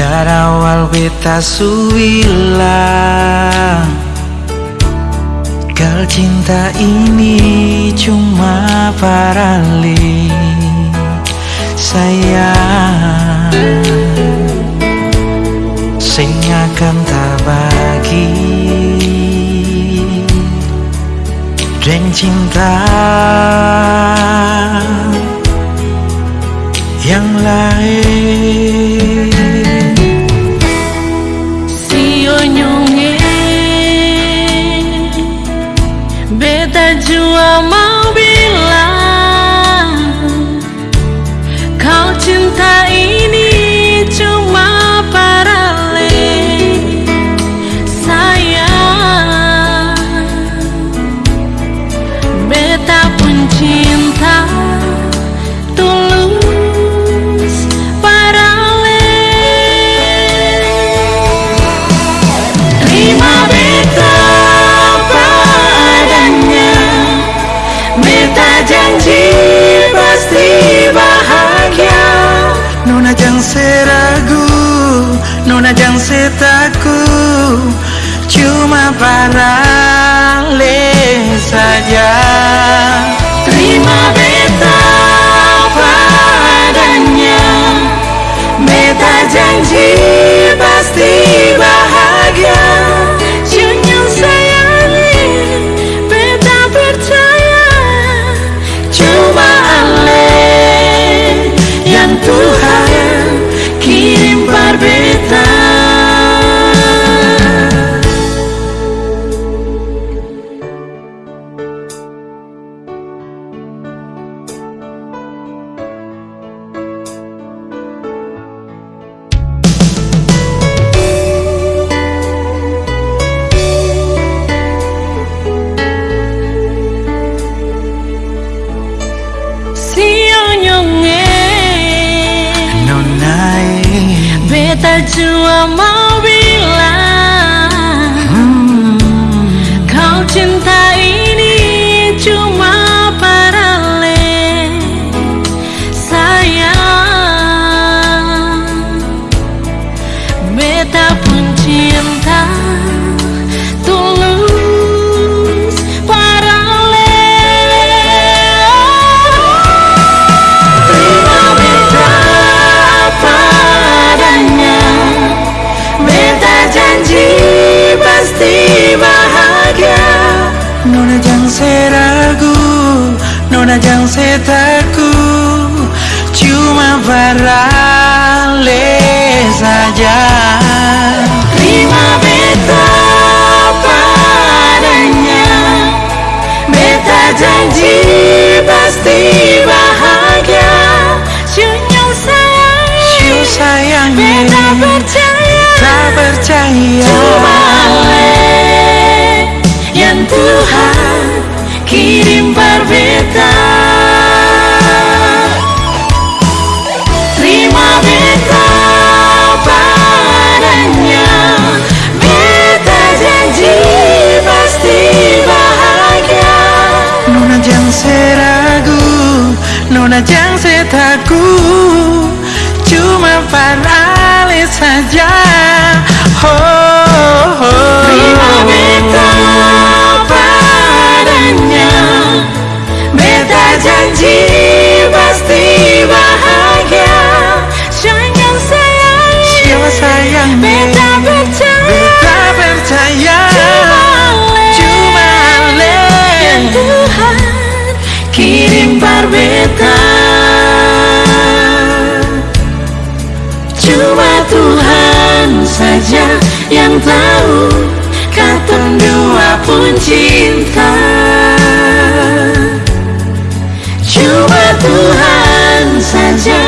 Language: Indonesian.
Dari awal beta suwilah Gal cinta ini cuma parali Sayang Sing akan tak bagi. Dan cinta Yang lain mamá. Janji pasti bahagia. Nona jangan seragu Nona jangan setakut Cuma parale saja Beta jua Cuma parale saja Nona jangan setakut Cuma parali saja. Oh, oh. Terima beta janji pasti bahagia. Sayang sayang Siapa sayang saja yang tahu Kata dua pun cinta. Tuhan saja